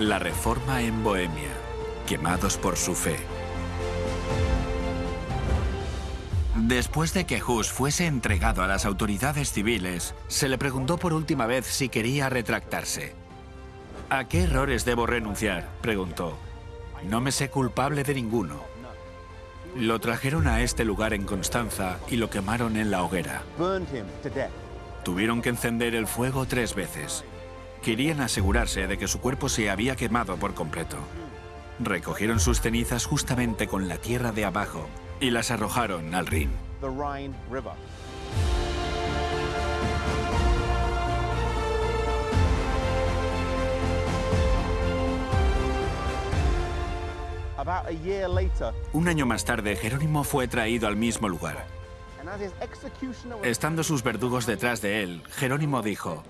La reforma en Bohemia. Quemados por su fe. Después de que Hus fuese entregado a las autoridades civiles, se le preguntó por última vez si quería retractarse. ¿A qué errores debo renunciar? preguntó. No me sé culpable de ninguno. Lo trajeron a este lugar en Constanza y lo quemaron en la hoguera. Tuvieron que encender el fuego tres veces. Querían asegurarse de que su cuerpo se había quemado por completo. Recogieron sus cenizas justamente con la tierra de abajo y las arrojaron al Rin. Un año más tarde, Jerónimo fue traído al mismo lugar. Estando sus verdugos detrás de él, Jerónimo dijo,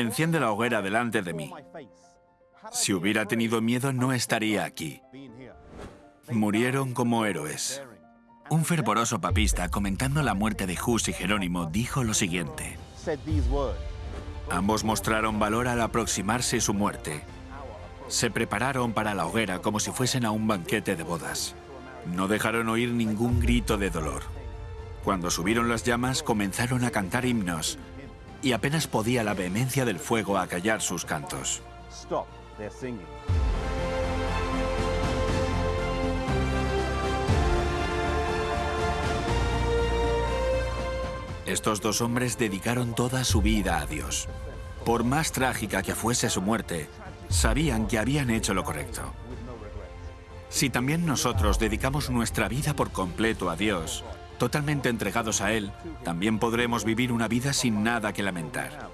enciende la hoguera delante de mí. Si hubiera tenido miedo, no estaría aquí. Murieron como héroes. Un fervoroso papista, comentando la muerte de Hus y Jerónimo, dijo lo siguiente. Ambos mostraron valor al aproximarse su muerte. Se prepararon para la hoguera como si fuesen a un banquete de bodas. No dejaron oír ningún grito de dolor. Cuando subieron las llamas, comenzaron a cantar himnos y apenas podía la vehemencia del fuego acallar sus cantos. Estos dos hombres dedicaron toda su vida a Dios. Por más trágica que fuese su muerte, sabían que habían hecho lo correcto. Si también nosotros dedicamos nuestra vida por completo a Dios, totalmente entregados a Él, también podremos vivir una vida sin nada que lamentar.